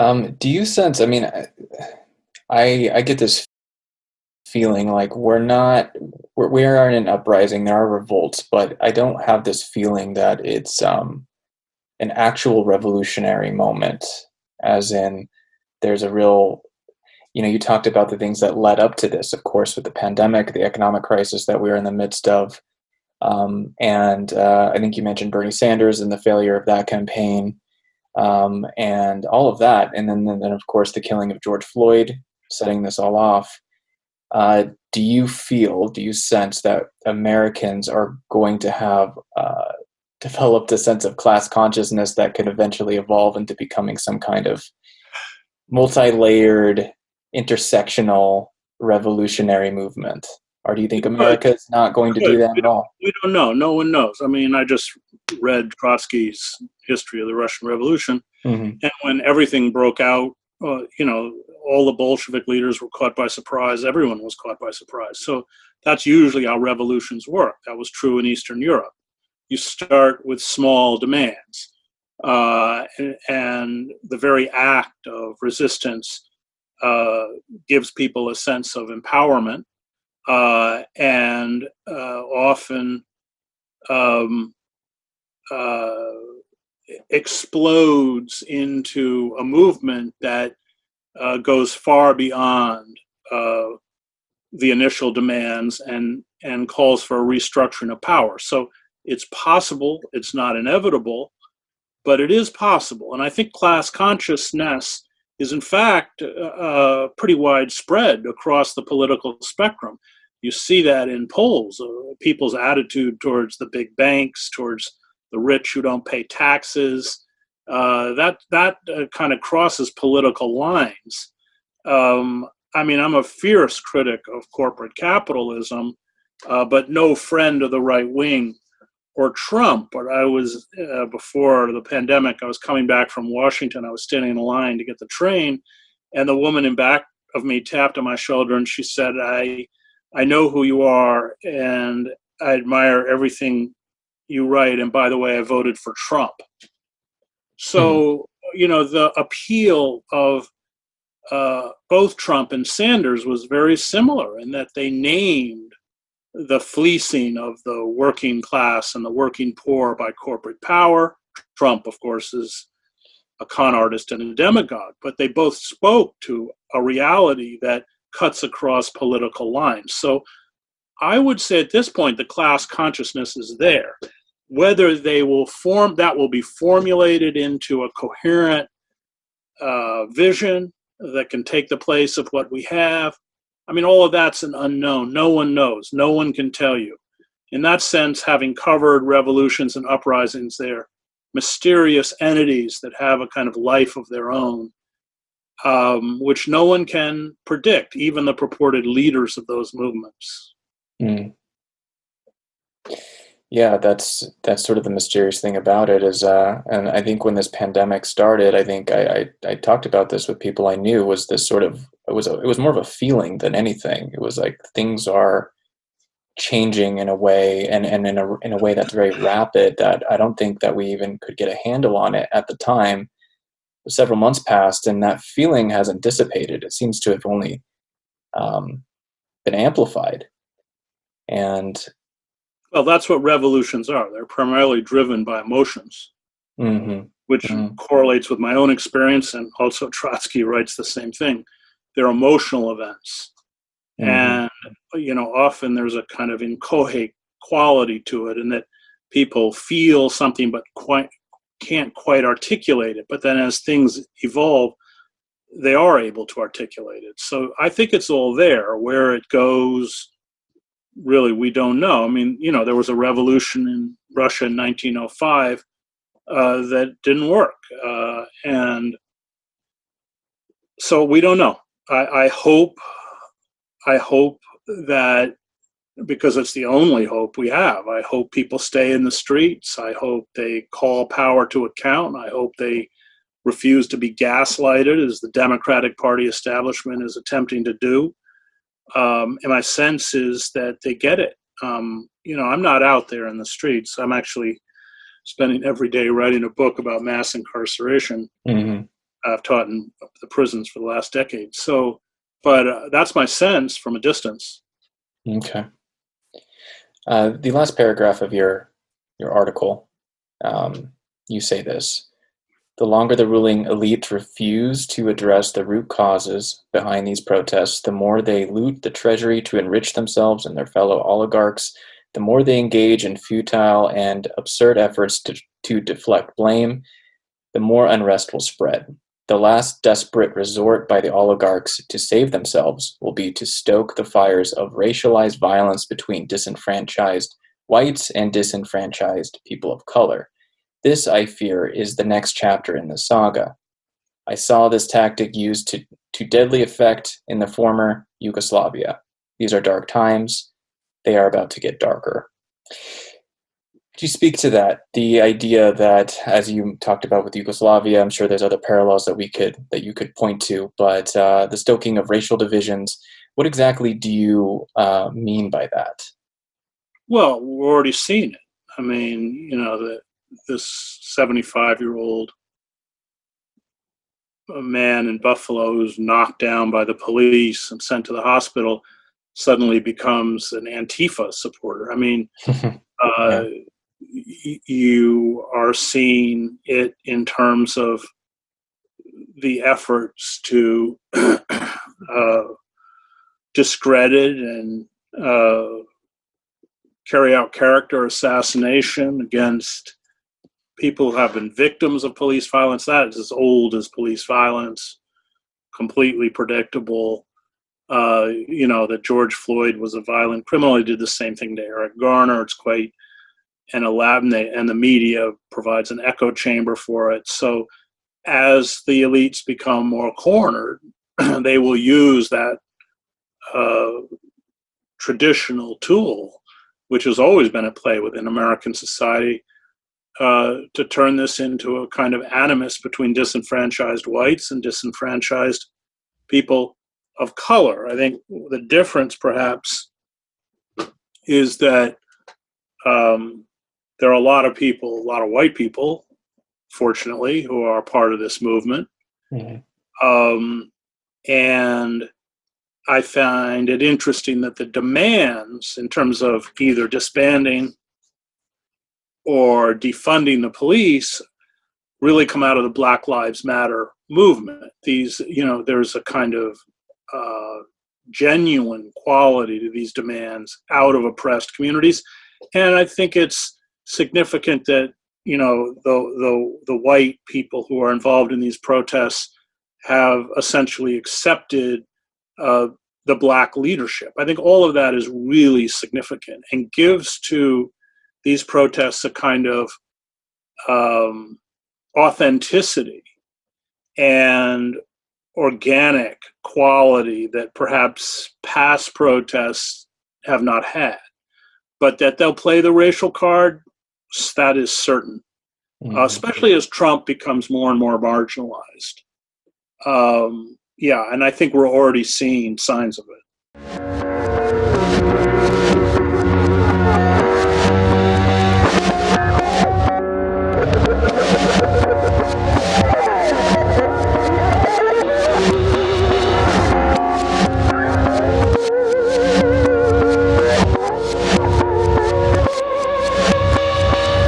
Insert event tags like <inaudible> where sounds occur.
Um, do you sense? I mean, I I get this feeling like we're not we're, we are in an uprising. There are revolts, but I don't have this feeling that it's um, an actual revolutionary moment, as in there's a real you know you talked about the things that led up to this of course with the pandemic the economic crisis that we are in the midst of um, and uh, i think you mentioned bernie sanders and the failure of that campaign um, and all of that and then, then of course the killing of george floyd setting this all off uh, do you feel do you sense that americans are going to have uh, developed a sense of class consciousness that could eventually evolve into becoming some kind of multi-layered intersectional revolutionary movement? Or do you think America is not going to do that at all? We don't know. No one knows. I mean, I just read Trotsky's history of the Russian Revolution, mm-hmm. and when everything broke out, uh, you know, all the Bolshevik leaders were caught by surprise. Everyone was caught by surprise. So that's usually how revolutions work. That was true in Eastern Europe. You start with small demands, uh, and, and the very act of resistance uh, gives people a sense of empowerment uh, and uh, often um, uh, explodes into a movement that uh, goes far beyond the initial demands and and calls for a restructuring of power. So it's possible, it's not inevitable, but it is possible. And I think class consciousness is in fact uh, uh, pretty widespread across the political spectrum. You see that in polls, uh, people's attitude towards the big banks, towards the rich who don't pay taxes. Uh, that that uh, kind of crosses political lines. Um, I mean, I'm a fierce critic of corporate capitalism, uh, but no friend of the right wing or Trump. But I was uh, before the pandemic. I was coming back from Washington. I was standing in line to get the train, and the woman in back of me tapped on my shoulder and she said, "I, I know who you are, and I admire everything you write. And by the way, I voted for Trump." So mm-hmm. you know the appeal of uh, both Trump and Sanders was very similar in that they named the fleecing of the working class and the working poor by corporate power. Trump, of course, is a con artist and a demagogue, but they both spoke to a reality that cuts across political lines. So I would say at this point, the class consciousness is there. Whether they will form, that will be formulated into a coherent uh, vision that can take the place of what we have, I mean, all of that's an unknown. No one knows. No one can tell you. In that sense, having covered revolutions and uprisings, they're mysterious entities that have a kind of life of their own, um, which no one can predict, even the purported leaders of those movements. Mm. Yeah, that's that's sort of the mysterious thing about it is, uh, and I think when this pandemic started, I think I, I, I talked about this with people I knew was this sort of it was a, it was more of a feeling than anything. It was like things are changing in a way and, and in a in a way that's very rapid that I don't think that we even could get a handle on it at the time. Several months passed and that feeling hasn't dissipated. It seems to have only um, been amplified. And well, that's what revolutions are. They're primarily driven by emotions, mm-hmm. which mm-hmm. correlates with my own experience. And also, Trotsky writes the same thing they're emotional events. Mm-hmm. And, you know, often there's a kind of inchoate quality to it, and that people feel something but quite can't quite articulate it. But then as things evolve, they are able to articulate it. So I think it's all there. Where it goes, really, we don't know. I mean, you know, there was a revolution in Russia in 1905 uh, that didn't work. Uh, and so we don't know. I, I hope, I hope that because it's the only hope we have. I hope people stay in the streets. I hope they call power to account. I hope they refuse to be gaslighted, as the Democratic Party establishment is attempting to do. Um, and my sense is that they get it. Um, you know, I'm not out there in the streets. I'm actually spending every day writing a book about mass incarceration. Mm-hmm. I've taught in the prisons for the last decade. So, but uh, that's my sense from a distance. Okay. Uh, the last paragraph of your your article, um, you say this: the longer the ruling elite refuse to address the root causes behind these protests, the more they loot the treasury to enrich themselves and their fellow oligarchs. The more they engage in futile and absurd efforts to, to deflect blame, the more unrest will spread. The last desperate resort by the oligarchs to save themselves will be to stoke the fires of racialized violence between disenfranchised whites and disenfranchised people of color. This, I fear, is the next chapter in the saga. I saw this tactic used to, to deadly effect in the former Yugoslavia. These are dark times. They are about to get darker. Could you speak to that? The idea that, as you talked about with Yugoslavia, I'm sure there's other parallels that we could that you could point to, but uh, the stoking of racial divisions. What exactly do you uh, mean by that? Well, we're already seeing it. I mean, you know, the, this 75 year old man in Buffalo who's knocked down by the police and sent to the hospital suddenly becomes an Antifa supporter. I mean, <laughs> uh, yeah you are seeing it in terms of the efforts to <clears throat> uh, discredit and uh, carry out character assassination against people who have been victims of police violence. That is as old as police violence, completely predictable. Uh, you know, that George Floyd was a violent criminal. He did the same thing to Eric Garner. It's quite and a lab and, and the media provides an echo chamber for it. So as the elites become more cornered, <clears throat> they will use that uh, traditional tool, which has always been at play within American society, uh, to turn this into a kind of animus between disenfranchised whites and disenfranchised people of color. I think the difference, perhaps, is that um, there are a lot of people, a lot of white people, fortunately, who are part of this movement. Mm-hmm. Um, and I find it interesting that the demands, in terms of either disbanding or defunding the police, really come out of the Black Lives Matter movement. These, you know, there's a kind of uh, genuine quality to these demands out of oppressed communities. And I think it's significant that you know the the the white people who are involved in these protests have essentially accepted uh, the black leadership. I think all of that is really significant and gives to these protests a kind of um, authenticity and organic quality that perhaps past protests have not had. But that they'll play the racial card, that is certain, mm-hmm. uh, especially as Trump becomes more and more marginalized. Um, yeah, and I think we're already seeing signs of it.